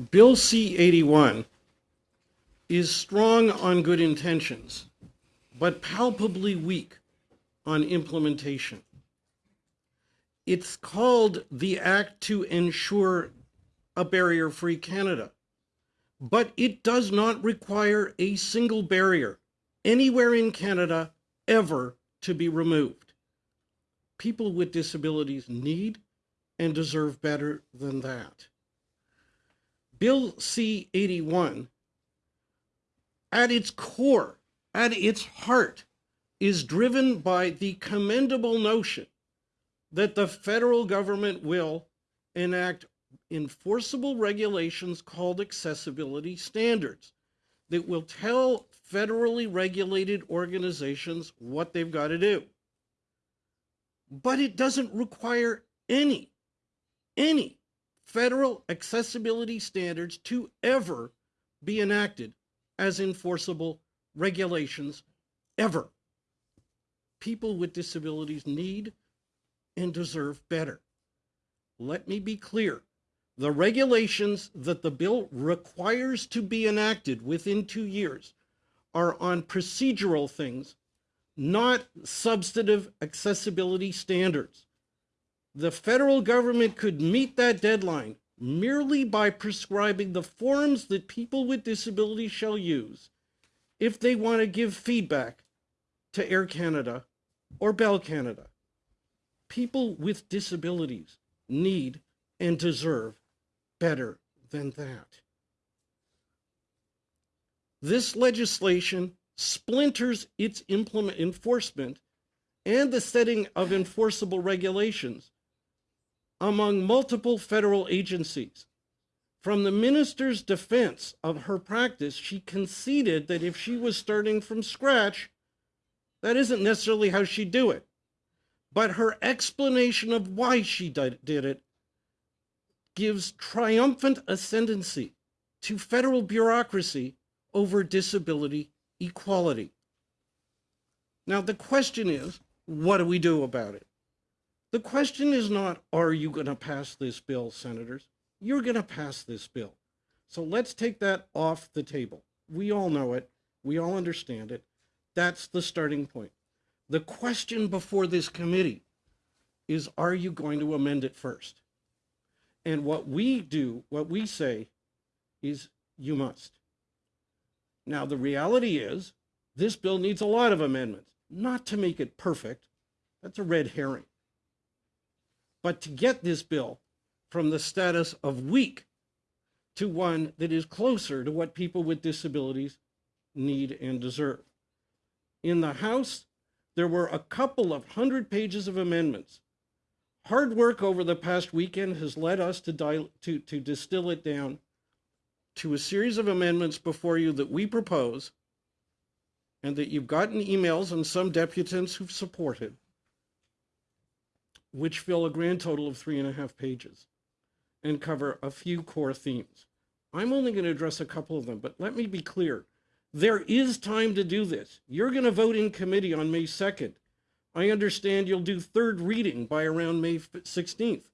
Bill C-81 is strong on good intentions, but palpably weak on implementation. It's called the Act to Ensure a Barrier-Free Canada, but it does not require a single barrier anywhere in Canada ever to be removed. People with disabilities need and deserve better than that. Bill C-81, at its core, at its heart, is driven by the commendable notion that the federal government will enact enforceable regulations called accessibility standards that will tell federally regulated organizations what they've got to do. But it doesn't require any, any federal accessibility standards to ever be enacted as enforceable regulations ever. People with disabilities need and deserve better. Let me be clear. The regulations that the bill requires to be enacted within two years are on procedural things, not substantive accessibility standards. The federal government could meet that deadline merely by prescribing the forms that people with disabilities shall use if they want to give feedback to Air Canada or Bell Canada. People with disabilities need and deserve better than that. This legislation splinters its implement enforcement and the setting of enforceable regulations among multiple federal agencies. From the minister's defense of her practice, she conceded that if she was starting from scratch, that isn't necessarily how she'd do it. But her explanation of why she did it gives triumphant ascendancy to federal bureaucracy over disability equality. Now, the question is, what do we do about it? The question is not, are you going to pass this bill, senators? You're going to pass this bill. So let's take that off the table. We all know it. We all understand it. That's the starting point. The question before this committee is, are you going to amend it first? And what we do, what we say, is you must. Now, the reality is this bill needs a lot of amendments, not to make it perfect. That's a red herring. But to get this bill from the status of weak to one that is closer to what people with disabilities need and deserve. In the House, there were a couple of hundred pages of amendments. Hard work over the past weekend has led us to, to, to distill it down to a series of amendments before you that we propose and that you've gotten emails and some deputants who've supported, which fill a grand total of three and a half pages and cover a few core themes. I'm only going to address a couple of them, but let me be clear. There is time to do this. You're going to vote in committee on May 2nd. I understand you'll do third reading by around May 16th.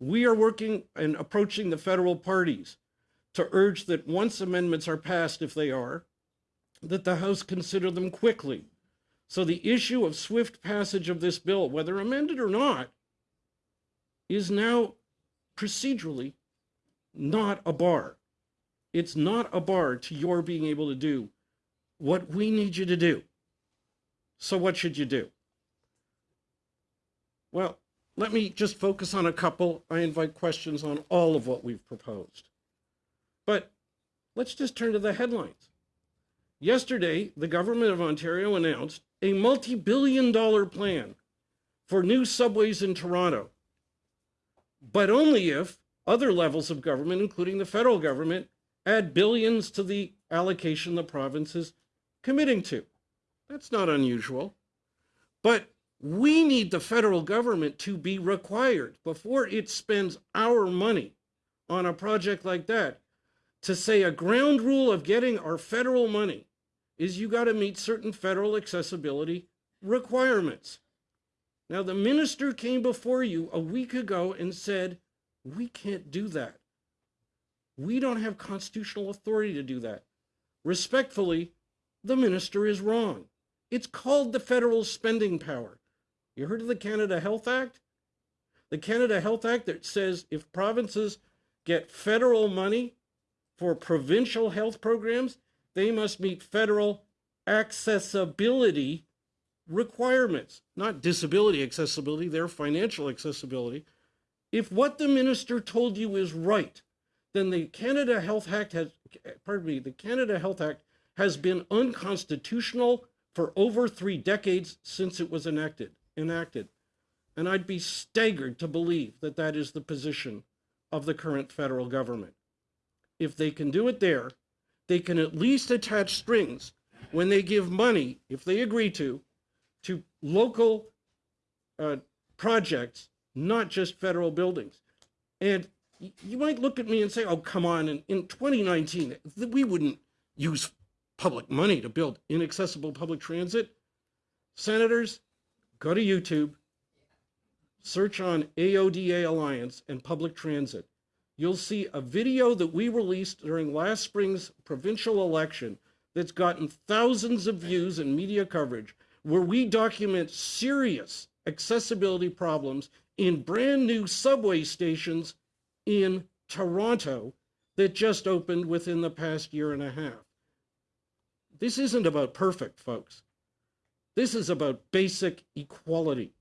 We are working and approaching the federal parties to urge that once amendments are passed, if they are, that the House consider them quickly. So the issue of swift passage of this bill, whether amended or not, is now procedurally not a bar. It's not a bar to your being able to do what we need you to do. So what should you do? Well, let me just focus on a couple. I invite questions on all of what we've proposed. But let's just turn to the headlines. Yesterday, the government of Ontario announced a multi-billion dollar plan for new subways in Toronto, but only if other levels of government, including the federal government, add billions to the allocation the province is committing to. That's not unusual. But we need the federal government to be required before it spends our money on a project like that to say a ground rule of getting our federal money is you got to meet certain federal accessibility requirements. Now, the minister came before you a week ago and said, we can't do that. We don't have constitutional authority to do that. Respectfully, the minister is wrong. It's called the federal spending power. You heard of the Canada Health Act? The Canada Health Act that says if provinces get federal money for provincial health programs, they must meet federal accessibility requirements, not disability accessibility, their financial accessibility. If what the minister told you is right, then the Canada Health Act has, pardon me, the Canada Health Act has been unconstitutional for over three decades since it was enacted. Enacted, and I'd be staggered to believe that that is the position of the current federal government. If they can do it there, they can at least attach strings when they give money, if they agree to, to local uh, projects, not just federal buildings. And you might look at me and say, oh, come on, in, in 2019, we wouldn't use public money to build inaccessible public transit. Senators, go to YouTube, search on AODA Alliance and public transit. You'll see a video that we released during last spring's provincial election that's gotten thousands of views and media coverage where we document serious accessibility problems in brand new subway stations in Toronto that just opened within the past year and a half. This isn't about perfect, folks. This is about basic equality.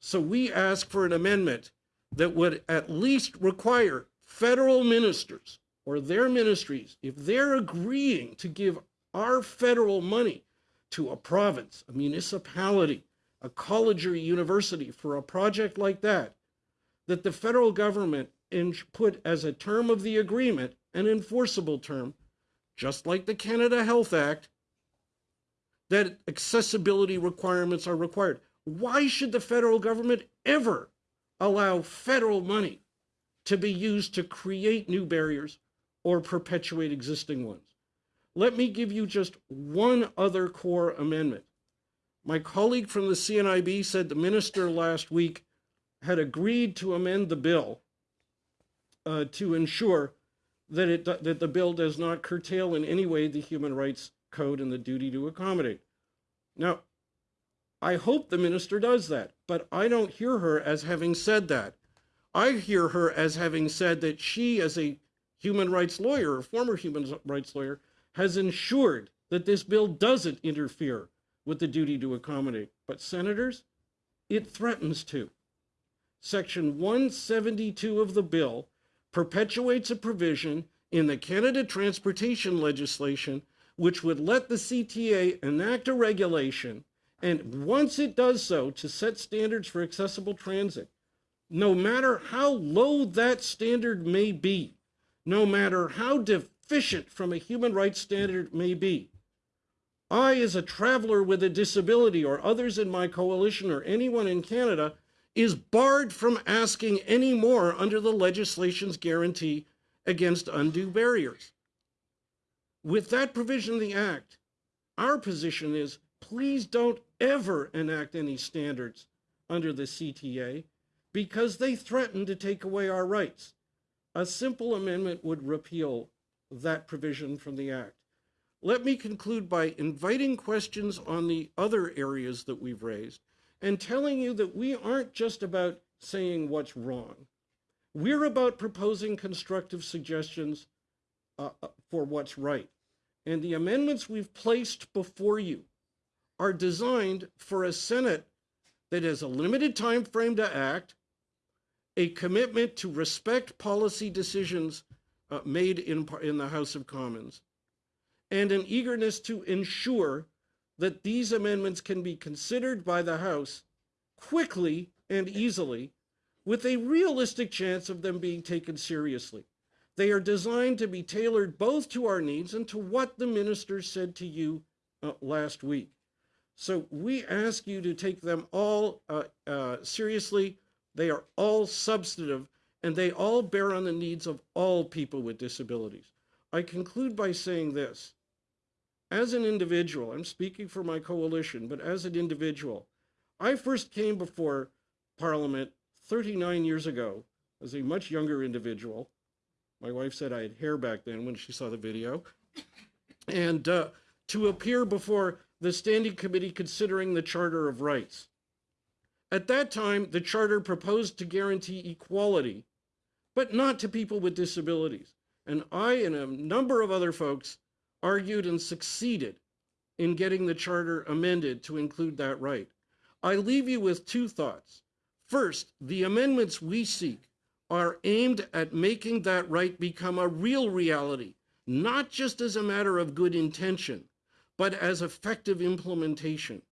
So we ask for an amendment that would at least require federal ministers or their ministries, if they're agreeing to give our federal money to a province, a municipality, a college or a university for a project like that, that the federal government put as a term of the agreement, an enforceable term, just like the Canada Health Act, that accessibility requirements are required. Why should the federal government ever allow federal money to be used to create new barriers or perpetuate existing ones? Let me give you just one other core amendment. My colleague from the CNIB said the minister last week had agreed to amend the bill uh, to ensure that, it, that the bill does not curtail in any way the human rights code and the duty to accommodate. Now, I hope the minister does that, but I don't hear her as having said that. I hear her as having said that she, as a human rights lawyer, a former human rights lawyer, has ensured that this bill doesn't interfere with the duty to accommodate. But, senators, it threatens to. Section 172 of the bill perpetuates a provision in the Canada transportation legislation which would let the CTA enact a regulation, and once it does so, to set standards for accessible transit, no matter how low that standard may be, no matter how deficient from a human rights standard may be, I, as a traveler with a disability, or others in my coalition, or anyone in Canada, is barred from asking any more under the legislation's guarantee against undue barriers. With that provision of the Act, our position is please don't ever enact any standards under the CTA because they threaten to take away our rights. A simple amendment would repeal that provision from the Act. Let me conclude by inviting questions on the other areas that we've raised and telling you that we aren't just about saying what's wrong. We're about proposing constructive suggestions uh, uh, for what's right. And the amendments we've placed before you are designed for a Senate that has a limited time frame to act, a commitment to respect policy decisions uh, made in, in the House of Commons, and an eagerness to ensure that these amendments can be considered by the House quickly and easily with a realistic chance of them being taken seriously. They are designed to be tailored both to our needs and to what the minister said to you uh, last week. So we ask you to take them all uh, uh, seriously. They are all substantive and they all bear on the needs of all people with disabilities. I conclude by saying this as an individual, I'm speaking for my coalition, but as an individual, I first came before Parliament 39 years ago as a much younger individual My wife said I had hair back then when she saw the video. And uh, to appear before the Standing Committee considering the Charter of Rights. At that time, the Charter proposed to guarantee equality, but not to people with disabilities. And I and a number of other folks argued and succeeded in getting the Charter amended to include that right. I leave you with two thoughts. First, the amendments we seek are aimed at making that right become a real reality, not just as a matter of good intention, but as effective implementation.